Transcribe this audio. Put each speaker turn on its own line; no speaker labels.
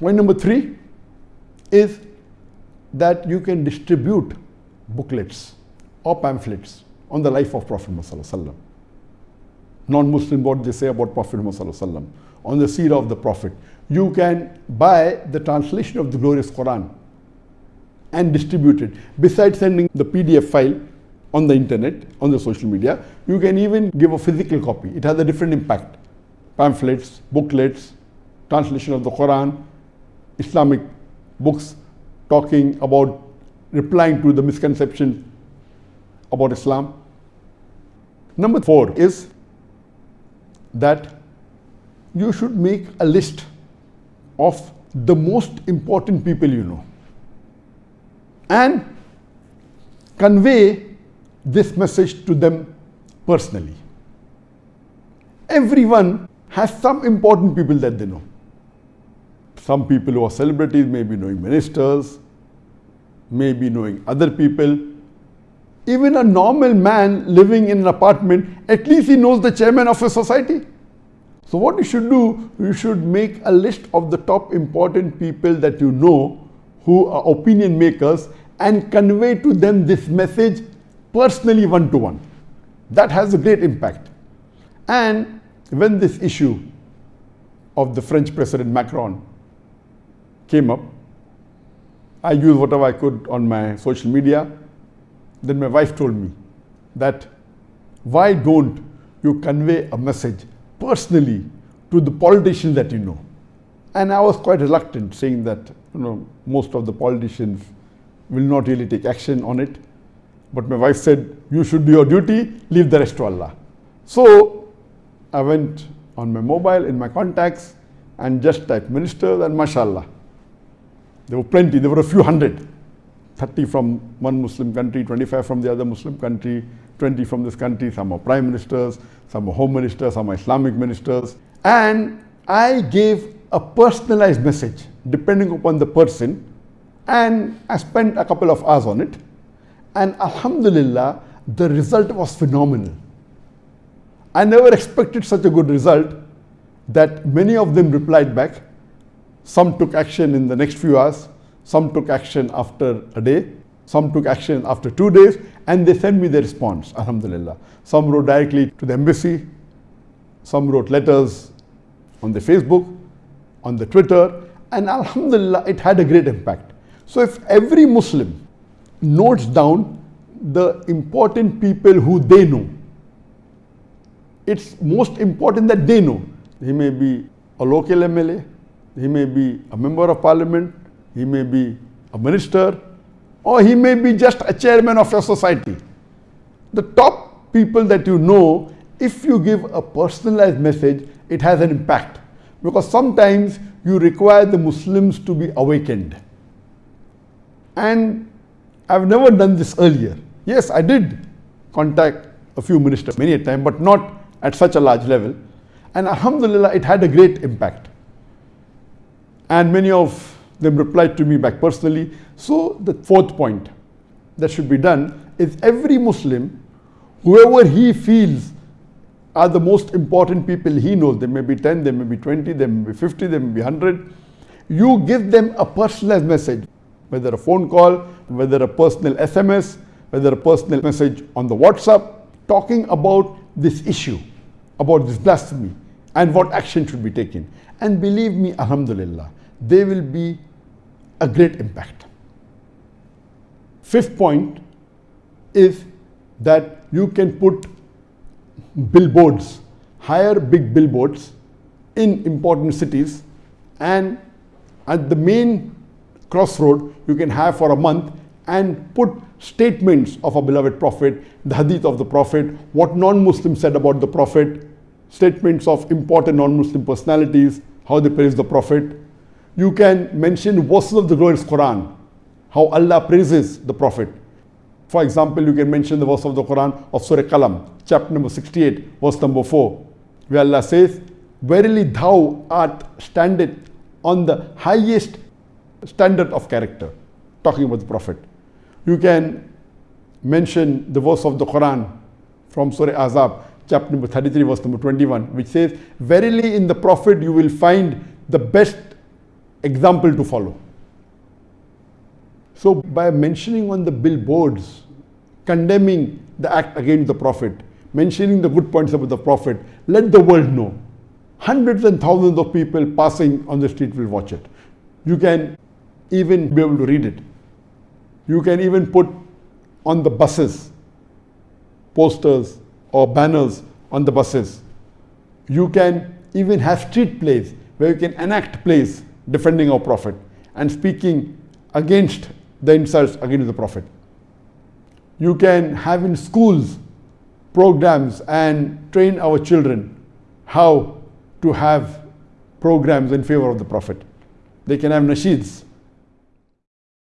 Point number three is that you can distribute booklets or pamphlets on the life of Prophet Muhammad non-Muslim what they say about Prophet Muhammad on the seerah of the Prophet. You can buy the translation of the glorious Quran and distribute it. Besides sending the PDF file on the internet, on the social media, you can even give a physical copy. It has a different impact. Pamphlets, booklets, translation of the Quran, Islamic books talking about replying to the misconception about Islam. Number four is that you should make a list of the most important people you know and convey this message to them personally. Everyone has some important people that they know. Some people who are celebrities may be knowing ministers, may be knowing other people. Even a normal man living in an apartment, at least he knows the chairman of a society. So what you should do, you should make a list of the top important people that you know who are opinion makers and convey to them this message personally one to one. That has a great impact. And when this issue of the French President Macron came up, I used whatever I could on my social media. Then my wife told me that why don't you convey a message personally to the politicians that you know? And I was quite reluctant saying that you know most of the politicians will not really take action on it. But my wife said, you should do your duty, leave the rest to Allah. So I went on my mobile in my contacts and just typed ministers and mashallah. There were plenty, there were a few hundred. 30 from one Muslim country, 25 from the other Muslim country, 20 from this country, some are prime ministers, some are home ministers, some are Islamic ministers. And I gave a personalized message depending upon the person and I spent a couple of hours on it. And Alhamdulillah, the result was phenomenal. I never expected such a good result that many of them replied back. Some took action in the next few hours, some took action after a day, some took action after two days, and they sent me the response, Alhamdulillah. Some wrote directly to the embassy, some wrote letters on the Facebook, on the Twitter, and Alhamdulillah, it had a great impact. So if every Muslim notes down the important people who they know. It's most important that they know. He may be a local MLA, he may be a member of parliament, he may be a minister, or he may be just a chairman of your society. The top people that you know, if you give a personalized message, it has an impact. Because sometimes you require the Muslims to be awakened. And I've never done this earlier. Yes, I did contact a few ministers many a time, but not at such a large level. And Alhamdulillah, it had a great impact. And many of them replied to me back personally. So the fourth point that should be done is every Muslim, whoever he feels are the most important people he knows, there may be 10, there may be 20, there may be 50, there may be 100, you give them a personalized message whether a phone call, whether a personal SMS, whether a personal message on the WhatsApp, talking about this issue, about this blasphemy, and what action should be taken. And believe me, Alhamdulillah, there will be a great impact. Fifth point is that you can put billboards, hire big billboards in important cities and at the main crossroad you can have for a month and put statements of a beloved prophet, the hadith of the prophet, what non-Muslims said about the prophet, statements of important non-Muslim personalities, how they praise the prophet. You can mention verses of the glorious Quran, how Allah praises the prophet. For example, you can mention the verse of the Quran of Surah Qalam, chapter number 68, verse number 4, where Allah says, Verily thou art standeth on the highest standard of character, talking about the Prophet. You can mention the verse of the Quran from Surah Ahzab, chapter number 33, verse number 21, which says, Verily in the Prophet you will find the best example to follow. So, by mentioning on the billboards, condemning the act against the Prophet, mentioning the good points about the Prophet, let the world know. Hundreds and thousands of people passing on the street will watch it. You can even be able to read it. You can even put on the buses posters or banners on the buses. You can even have street plays where you can enact plays defending our Prophet and speaking against the insults against the Prophet. You can have in schools programs and train our children how to have programs in favor of the Prophet. They can have nasheeds